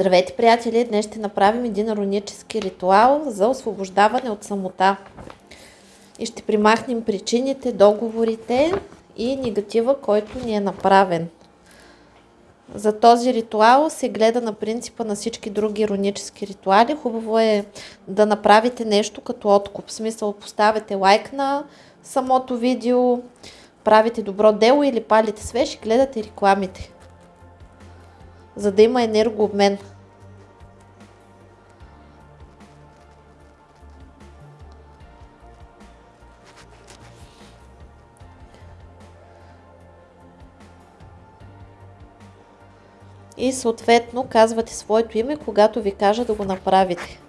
Здравейте, приятели! Днес ще направим един рунически ритуал за освобождаване от самота. И ще примахнем причините, договорите и негатива, който ни е направен. За този ритуал се гледа на принципа на всички други рунически ритуали. Хубаво е да направите нещо като откуп. В смисъл поставяте лайк на самото видео, правите добро дело или палите свеж и гледате рекламите. За да има енергообмен. И съответно казвате своето име, когато ви кажа да го направите.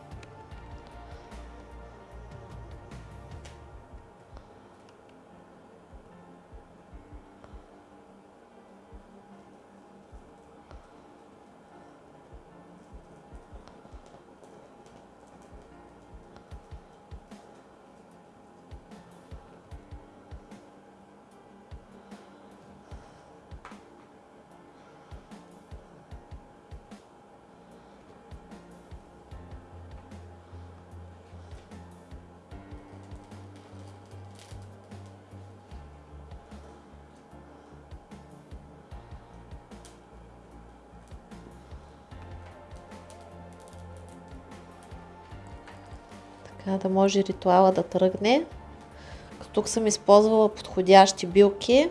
Така да може ритуала да тръгне. Тук съм използвала подходящи билки.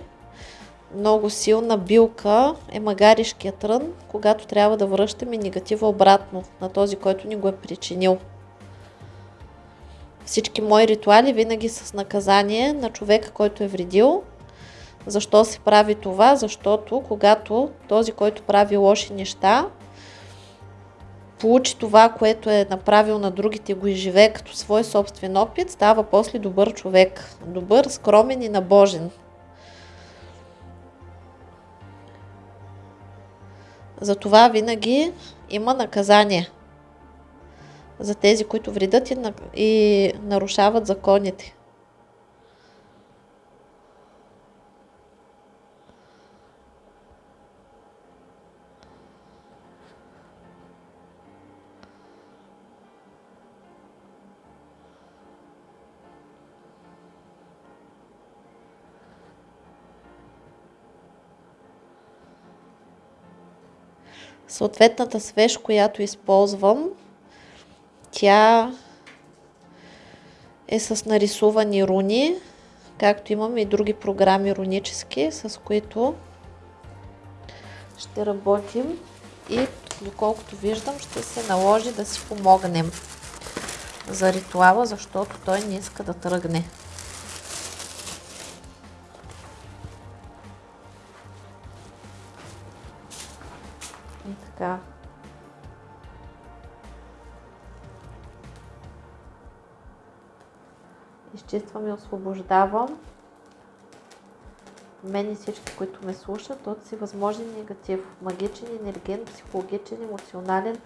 Много силна билка е магаришкият трън, когато трябва да връщаме негатива обратно на този, който ни го е причинил. Всички мои ритуали винаги с наказание на човека, който е вредил. Защо се прави това? Защото когато този, който прави лоши неща, получи това, което е направил на другите, го изживее като свой собствен опит, става после добър човек. Добър, скромен и набожен. Затова винаги има наказание за тези, които вредят и нарушават законите. Съответната свеж, която използвам, тя е с нарисувани руни, както имаме и други програми рунически, с които ще работим и доколкото виждам ще се наложи да си помогнем за ритуала, защото той не иска да тръгне. Така. Изчиствам и освобождавам. Мен и всички, които ме слушат от всевъзможен негатив, магичен, енерген, психологичен, емоционален,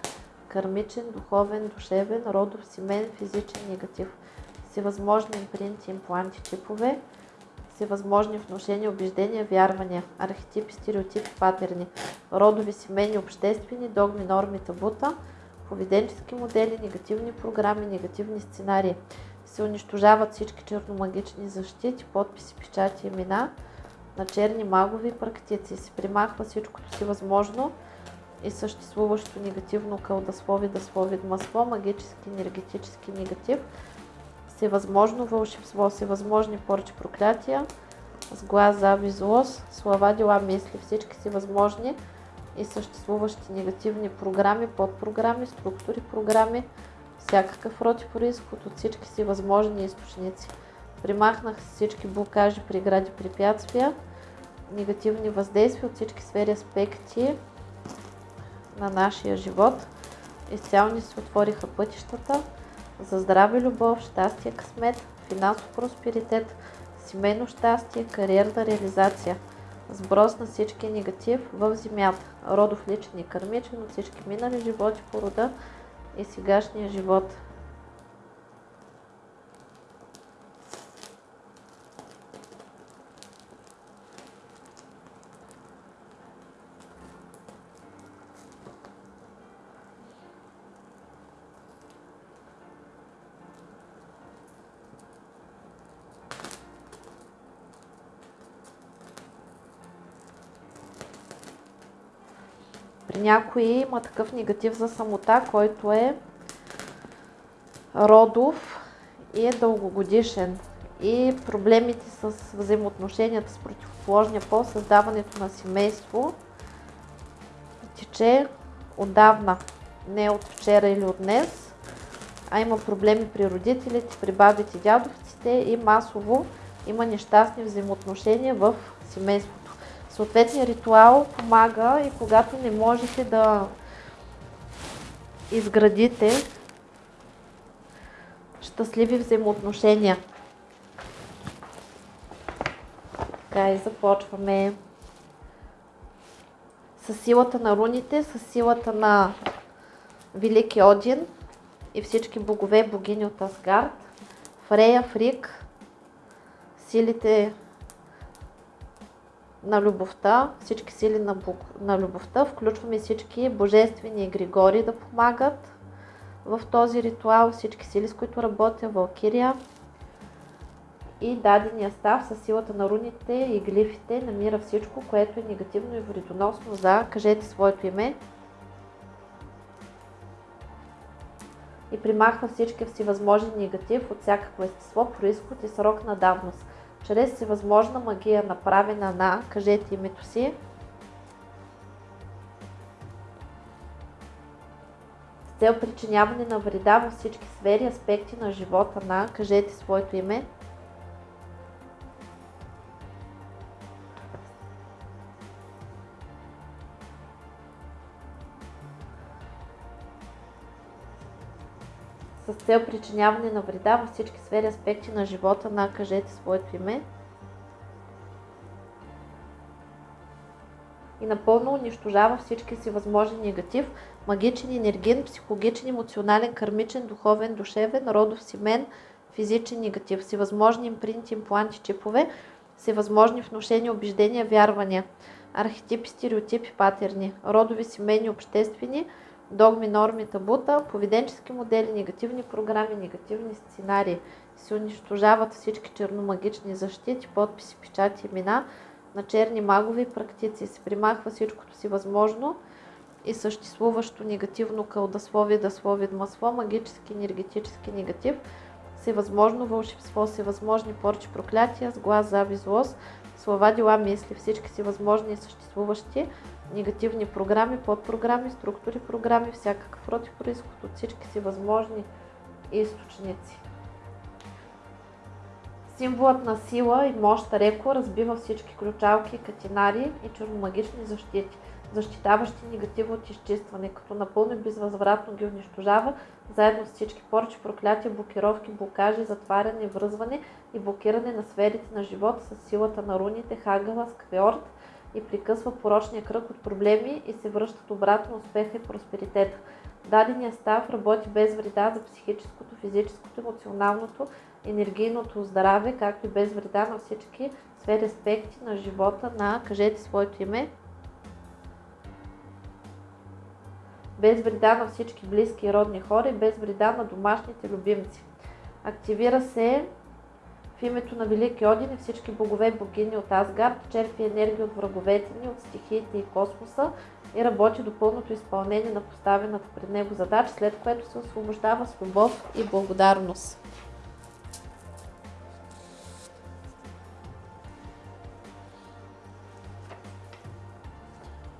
кармичен, духовен, душевен, родов, семен, физичен негатив, всевъзможни импринти, импланти, чипове, всевъзможни вношения, убеждения, вярвания, архетипи, стереотипи, патерни, родови, семейни, обществени, догми, норми, табута, поведенчески модели, негативни програми, негативни сценарии. Се унищожават всички черномагични защити, подписи, печати, имена на черни магови практици. Се примахва всичкото си възможно и съществуващо негативно кълдаслови, даслови, масло, магически, енергетически негатив – всевъзможно вълшебство, всевъзможни порчи проклятия, с глас, зави, злост, слова, дела, мисли, всички си възможни и съществуващи негативни програми, подпрограми, структури, програми, всякакъв род и происход от всички си възможни източници. Примахнах всички блокажи, прегради, препятствия, негативни въздействия от всички сфери аспекти на нашия живот. Изцяло ни се отвориха пътищата за здраве, любов, щастие, късмет, финансов просперитет, семейно щастие, кариерна реализация, сброс на всички негатив в земята, родов личен и кърмичен от всички минали животи по рода и сегашния живот. При някои има такъв негатив за самота, който е родов и е дългогодишен. И проблемите с взаимоотношенията с противоположния пол, създаването на семейство, тече отдавна, не от вчера или от днес, а има проблеми при родителите, при бабите, дядовците и масово има нещастни взаимоотношения в семейството. Съответният ритуал помага и когато не можете да изградите щастливи взаимоотношения. Така и започваме с силата на руните, с силата на Велики Один и всички богове, богини от Асгард, Фрея, Фрик, силите на любовта, всички сили на, Бог, на любовта, включваме всички божествени Григори да помагат в този ритуал, всички сили, с които работя, Валкирия и дадения став с силата на руните и глифите намира всичко, което е негативно и вредоносно за кажете своето име. И примахва всички всевъзможни негатив от всякакво естество, происход и срок на давност чрез всевъзможна магия, направена на, кажете името си, с цел причиняване на вреда във всички сфери, аспекти на живота на, кажете своето име, с цел причиняване на вреда във всички сфери аспекти на живота на кажете своето име. И напълно унищожава всички си възможни негатив, магичен, енергиен, психологичен, емоционален, кармичен, духовен, душевен, родов, семен, физичен негатив, всевъзможни импринти, импланти, чипове, всевъзможни внушения, убеждения, вярвания, архетипи, стереотипи, патерни, родови, семейни, обществени, догми, норми, табута, поведенчески модели, негативни програми, негативни сценарии. Се унищожават всички черномагични защити, подписи, печати, имена на черни магови практици. Се примахва всичкото си възможно и съществуващо негативно кълдасловие, дасловие, масло, магически, енергетически негатив, всевъзможно вълшебство, всевъзможни порчи, проклятия, сглаз, зави, злост, слова, дела, мисли, всички си възможни и съществуващи негативни програми, подпрограми, структури, програми, всякакъв род и происход от всички си възможни източници. Символът на сила и мощ Реко разбива всички ключалки, катинари и черномагични защити, защитаващи негатива от изчистване, като напълно и безвъзвратно ги унищожава, заедно с всички порчи, проклятия, блокировки, блокажи, затваряне, връзване и блокиране на сферите на живота с силата на руните, хагала, сквеорт, и прекъсва порочния кръг от проблеми и се връщат обратно успеха и просперитета. Дадения став работи без вреда за психическото, физическото, емоционалното, енергийното здраве, както и без вреда на всички сфери аспекти на живота на кажете своето име. Без вреда на всички близки и родни хора и без вреда на домашните любимци. Активира се в името на Велики Один и всички богове и богини от Асгард черпи енергия от враговете ни, от стихиите и космоса и работи до пълното изпълнение на поставената пред него задача, след което се освобождава с любов и благодарност.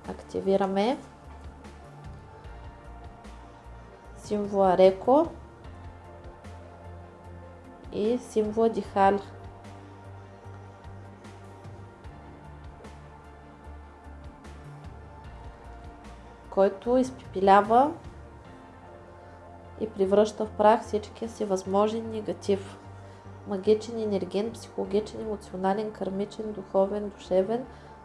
Активираме Реко и символа Дихаль. който изпепелява и превръща в прах всичкия си възможен негатив. Магичен, енерген, психологичен, емоционален, кармичен, духовен, душевен,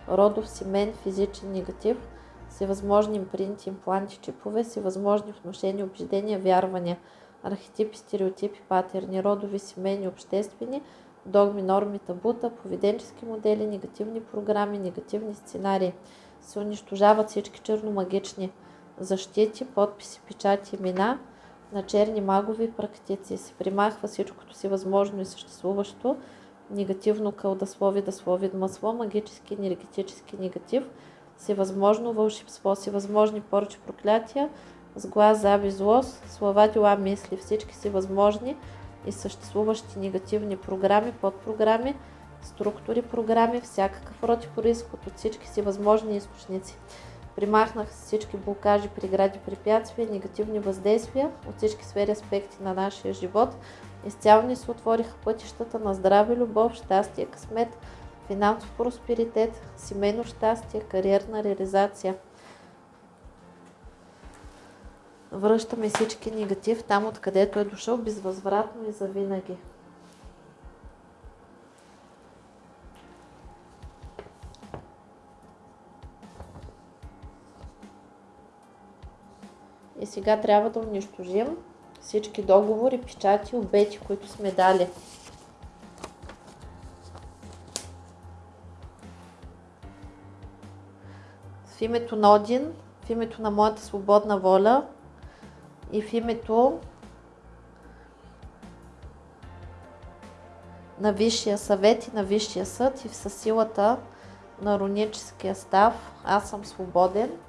родов, семен, физичен негатив, всевъзможни импринти, импланти, чипове, всевъзможни вношения, убеждения, вярвания, архетипи, стереотипи, патерни, родови, семейни, обществени, догми, норми, табута, поведенчески модели, негативни програми, негативни сценарии. Се унищожават всички черномагични защити, подписи, печати, имена на черни магови практици. Се примахва всичкото си възможно и съществуващо, негативно кълдаслови, даслови, масло, магически, енергетически негатив, всевъзможно вълшебство, всевъзможни порчи, проклятия, с глас, заби, злост, слова, дела, мисли, всички си възможни и съществуващи негативни програми, подпрограми, структури, програми, всякакъв род и происход от всички си възможни източници. Примахнах всички блокажи, прегради, препятствия, негативни въздействия от всички сфери аспекти на нашия живот. Изцяло ни се отвориха пътищата на здраве, любов, щастие, късмет, финансов просперитет, семейно щастие, кариерна реализация. Връщаме всички негатив там, откъдето е дошъл, безвъзвратно и завинаги. И сега трябва да унищожим всички договори, печати, обети, които сме дали. В името на Один, в името на моята свободна воля и в името на Висшия съвет и на Висшия съд и в съсилата на руническия став, аз съм свободен –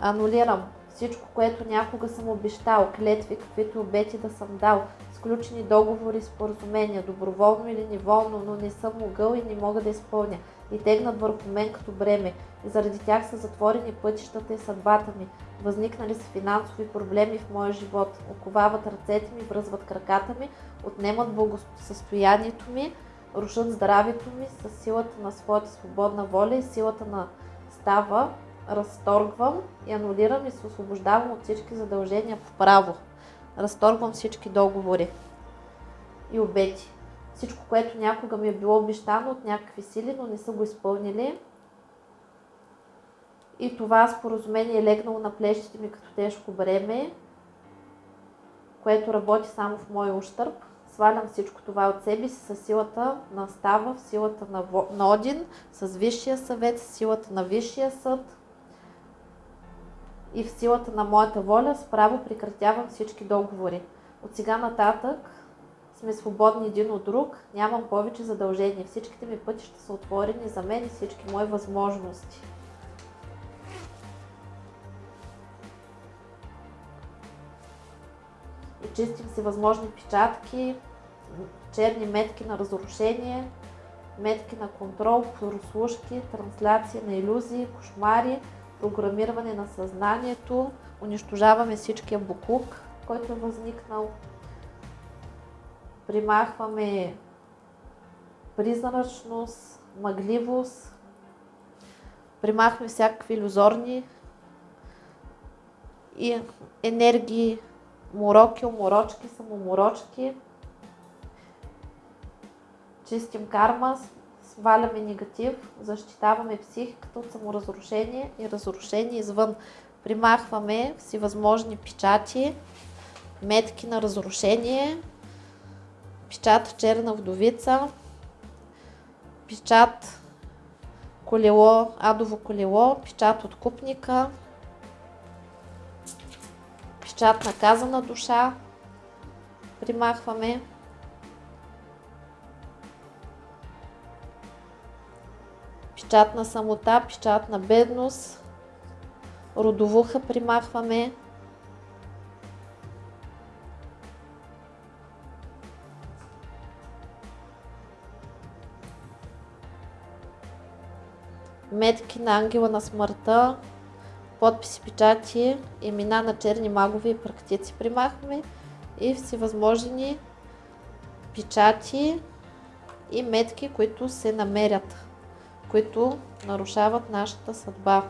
Анулирам всичко, което някога съм обещал, клетви, каквито обети да съм дал, сключени договори, споразумения, доброволно или неволно, но не съм могъл и не мога да изпълня и тегнат върху мен като бреме. И заради тях са затворени пътищата и съдбата ми. Възникнали са финансови проблеми в моя живот. Оковават ръцете ми, връзват краката ми, отнемат благосъстоянието ми, рушат здравето ми с силата на своята свободна воля и силата на става, разторгвам и анулирам и се освобождавам от всички задължения по право. Разторгвам всички договори и обети. Всичко, което някога ми е било обещано от някакви сили, но не са го изпълнили. И това споразумение е легнало на плещите ми като тежко бреме, което работи само в мой ущърп. Свалям всичко това от себе си с силата на става, в силата на, на Один, с Висшия съвет, с силата на Висшия съд, и в силата на моята воля справо прекратявам всички договори. От сега нататък сме свободни един от друг, нямам повече задължения. Всичките ми пътища са отворени за мен и всички мои възможности. И чистим си възможни печатки, черни метки на разрушение, метки на контрол, прослушки, трансляции на иллюзии, кошмари, програмиране на съзнанието, унищожаваме всичкия буклук, който е възникнал, примахваме призрачност, мъгливост, примахваме всякакви иллюзорни и енергии, мороки, уморочки, самоморочки. Чистим карма, сваляме негатив, защитаваме психиката от саморазрушение и разрушение извън. Примахваме всевъзможни печати, метки на разрушение, печат черна вдовица, печат колело, адово колело, печат от купника, печат наказана душа, примахваме печат на самота, печат на бедност, родовуха примахваме. Метки на ангела на смъртта, подписи, печати, имена на черни магове и практици примахваме и всевъзможни печати и метки, които се намерят, които нарушават нашата съдба.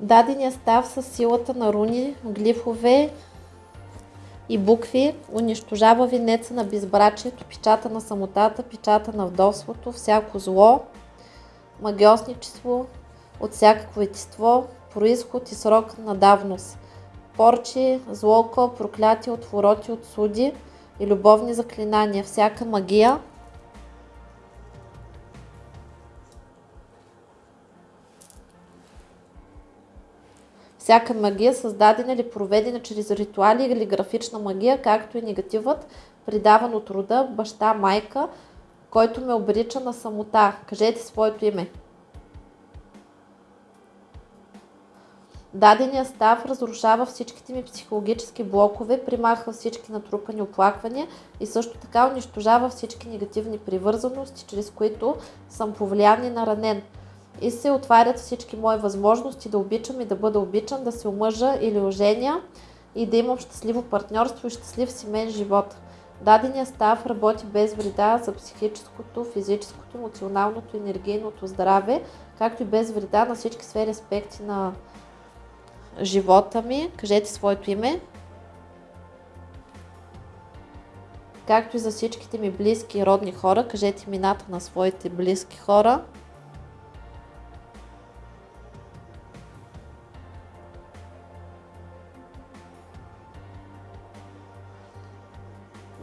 Дадения став с силата на руни, глифове и букви унищожава венеца на безбрачието, печата на самотата, печата на вдовството, всяко зло, магиосничество от всякакво етиство, происход и срок на давност, порчи, злоко, проклятие, отвороти от суди и любовни заклинания, всяка магия – Всяка магия, създадена или проведена чрез ритуали или графична магия, както и негативът, придаван от рода, баща, майка, който ме обрича на самота. Кажете своето име. Дадения став разрушава всичките ми психологически блокове, примахва всички натрупани оплаквания и също така унищожава всички негативни привързаности, чрез които съм повлиян и наранен и се отварят всички мои възможности да обичам и да бъда обичан, да се омъжа или оженя и да имам щастливо партньорство и щастлив семейен живот. Дадения став работи без вреда за психическото, физическото, емоционалното енергийното здраве, както и без вреда на всички сфери аспекти на живота ми. Кажете своето име. Както и за всичките ми близки и родни хора, кажете имената на своите близки хора.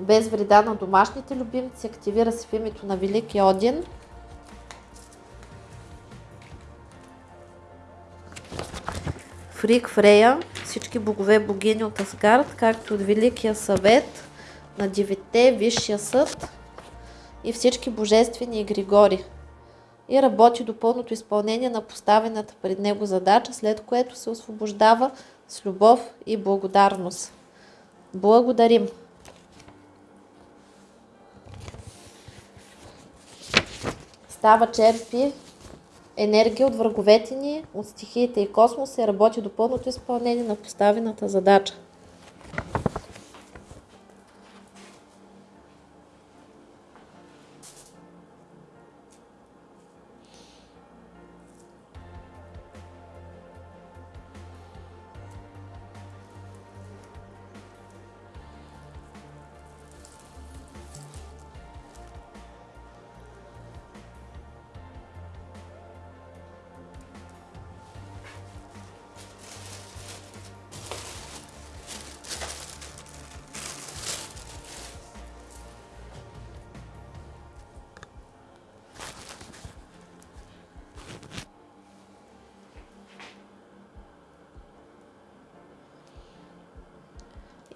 Без вреда на домашните любимци, активира се в името на Велики Один. Фрик Фрея, всички богове богини от Асгард, както от Великия съвет на девете, Висшия съд и всички божествени и Григори. И работи до пълното изпълнение на поставената пред него задача, след което се освобождава с любов и благодарност. Благодарим! Става черпи енергия от враговете ни, от стихиите и космоса и работи до пълното изпълнение на поставената задача.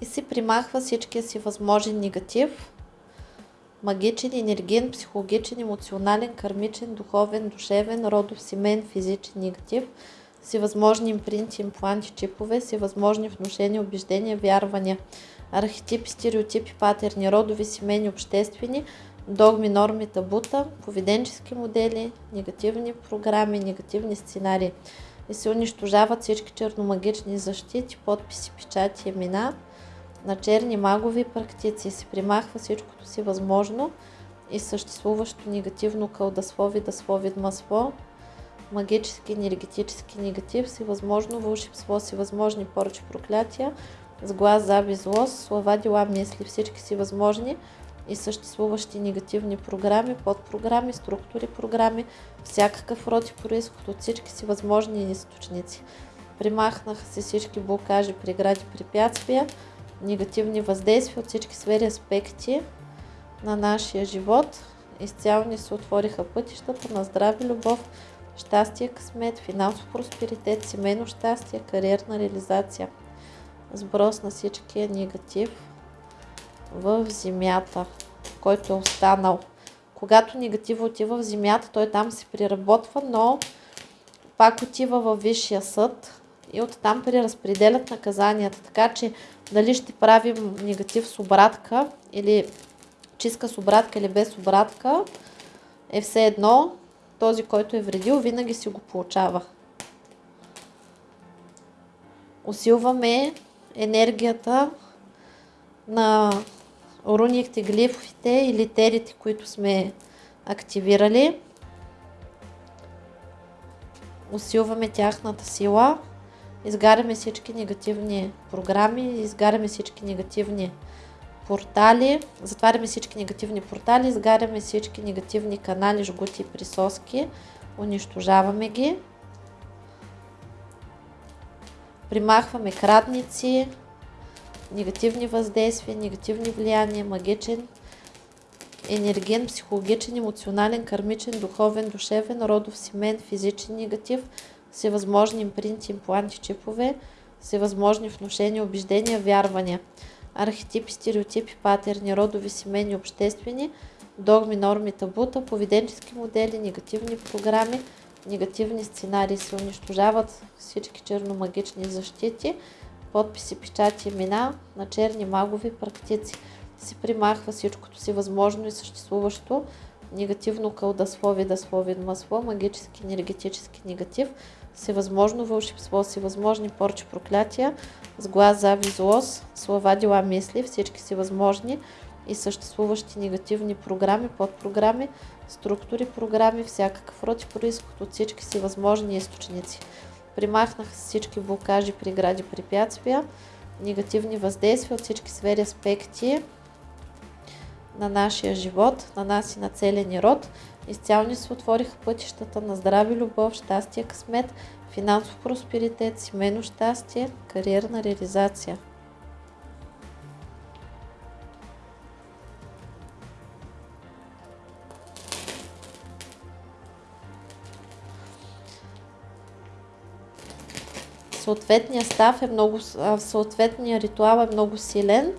И си примахва всичкия си възможен негатив, магичен, енергиен, психологичен, емоционален, кармичен, духовен, душевен, родов, семен, физичен негатив, всевъзможни импринти, импланти, чипове, всевъзможни внушения, убеждения, вярвания, архетипи, стереотипи, патерни, родови, семейни, обществени, догми, норми, табута, поведенчески модели, негативни програми, негативни сценарии. И се унищожават всички черномагични защити, подписи, печати, имена, на черни магови практици се примахва всичкото си възможно и съществуващо негативно кълдаслови, даслови, масло, магически, енергетически негатив, си възможно вълшебство, си възможни проклятия, с глас, заби, злост, слова, дела, мисли, всички си възможни и съществуващи негативни програми, подпрограми, структури, програми, всякакъв род и происход от всички си възможни източници. Примахнаха се всички блокажи, прегради, препятствия, негативни въздействия от всички сфери аспекти на нашия живот. Изцяло ни се отвориха пътищата на здраве, любов, щастие, късмет, финансов просперитет, семейно щастие, кариерна реализация. Сброс на всичкия негатив в земята, който е останал. Когато негатива отива в земята, той там се приработва, но пак отива във Висшия съд и оттам преразпределят наказанията. Така че дали ще правим негатив с обратка или чистка с обратка или без обратка, е все едно. Този, който е вредил, винаги си го получава. Усилваме енергията на руните, глифите и литерите, които сме активирали. Усилваме тяхната сила. Изгаряме всички негативни програми, изгаряме всички негативни портали, затваряме всички негативни портали, изгаряме всички негативни канали, жгути и присоски, унищожаваме ги. Примахваме крадници, негативни въздействия, негативни влияния, магичен, енерген, психологичен, емоционален, кармичен, духовен, душевен, родов, семен, физичен негатив, всевъзможни импринти, импланти, чипове, всевъзможни вношения, убеждения, вярвания, архетипи, стереотипи, патерни, родови, семейни, обществени, догми, норми, табута, поведенчески модели, негативни програми, негативни сценарии се унищожават всички черномагични защити, подписи, печати, имена на черни магови практици. Се примахва всичкото си възможно и съществуващо негативно кълдасло, видасло, видмасло, магически, енергетически негатив, всевъзможно вълшебство, всевъзможни порчи, проклятия, с глас, зави, злост, слова, дела, мисли, всички си възможни и съществуващи негативни програми, подпрограми, структури, програми, всякакъв род и происход от всички си възможни източници. Примахнаха всички блокажи, прегради, препятствия, негативни въздействия от всички сфери, аспекти на нашия живот, на нас и на целия ни род. Изцяло ни се отвориха пътищата на здраве, любов, щастие, късмет, финансов просперитет, семейно щастие, кариерна реализация. Съответният став е много, съответният ритуал е много силен.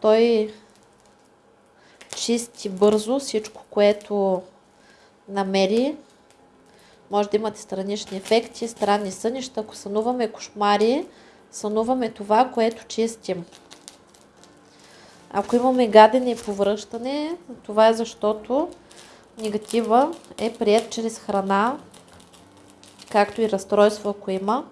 Той чисти бързо всичко, което намери. Може да имате странични ефекти, странни сънища. Ако сънуваме кошмари, сънуваме това, което чистим. Ако имаме гадене и повръщане, това е защото негатива е прият чрез храна, както и разстройство, ако има.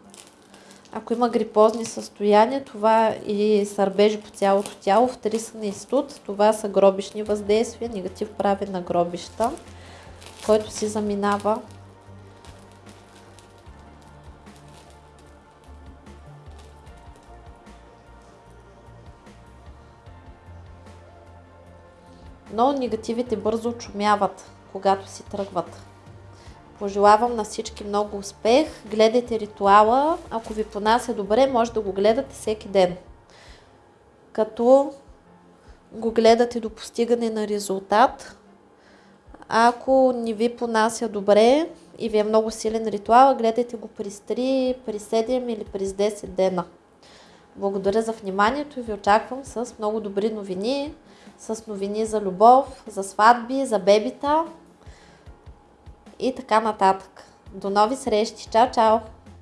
Ако има грипозни състояния, това и сърбежи по цялото тяло, втрисане и студ, това са гробишни въздействия, негатив прави на гробища, който си заминава. Но негативите бързо очумяват, когато си тръгват. Пожелавам на всички много успех. Гледайте ритуала. Ако ви понася добре, може да го гледате всеки ден. Като го гледате до постигане на резултат. Ако не ви понася добре и ви е много силен ритуал, гледайте го при 3, при 7 или при 10 дена. Благодаря за вниманието и ви очаквам с много добри новини, с новини за любов, за сватби, за бебита и така нататък. До нови срещи! Чао, чао!